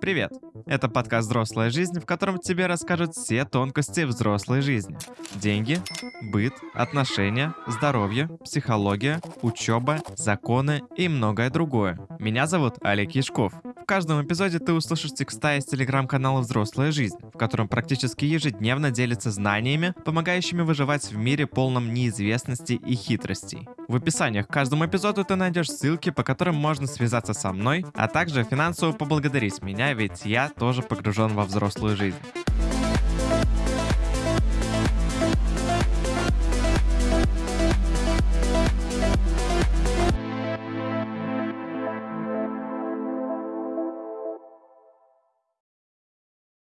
Привет! Это подкаст «Взрослая жизнь», в котором тебе расскажут все тонкости взрослой жизни. Деньги, быт, отношения, здоровье, психология, учеба, законы и многое другое. Меня зовут Олег Яшков. Каждом эпизоде ты услышишь текста из телеграм-канала «Взрослая жизнь», в котором практически ежедневно делится знаниями, помогающими выживать в мире полном неизвестности и хитростей. В описаниях к каждому эпизоду ты найдешь ссылки, по которым можно связаться со мной, а также финансово поблагодарить меня, ведь я тоже погружен во взрослую жизнь.